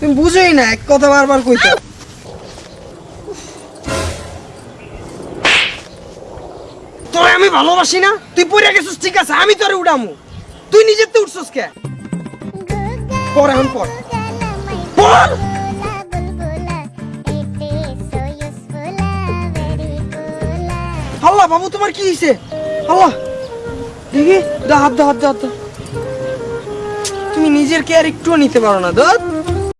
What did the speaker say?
তুমি বুঝোই না, এক কথা বারবার কইতে। তোরে আমি ভালোবাসি না? তুই পড়ে গেছিস, ঠিক আছে, আমি তোরে উড়ামু। তুই নিজের তো উঠছস কে? পর এখন পর পর আল্লাহ বাবু, তোমার কি হয়েছে আল্লাহ দেখি, দা হাত দা হাত দা হাত দা। তুমি নিজের কেয়ার একটুও নিতে পারো না দত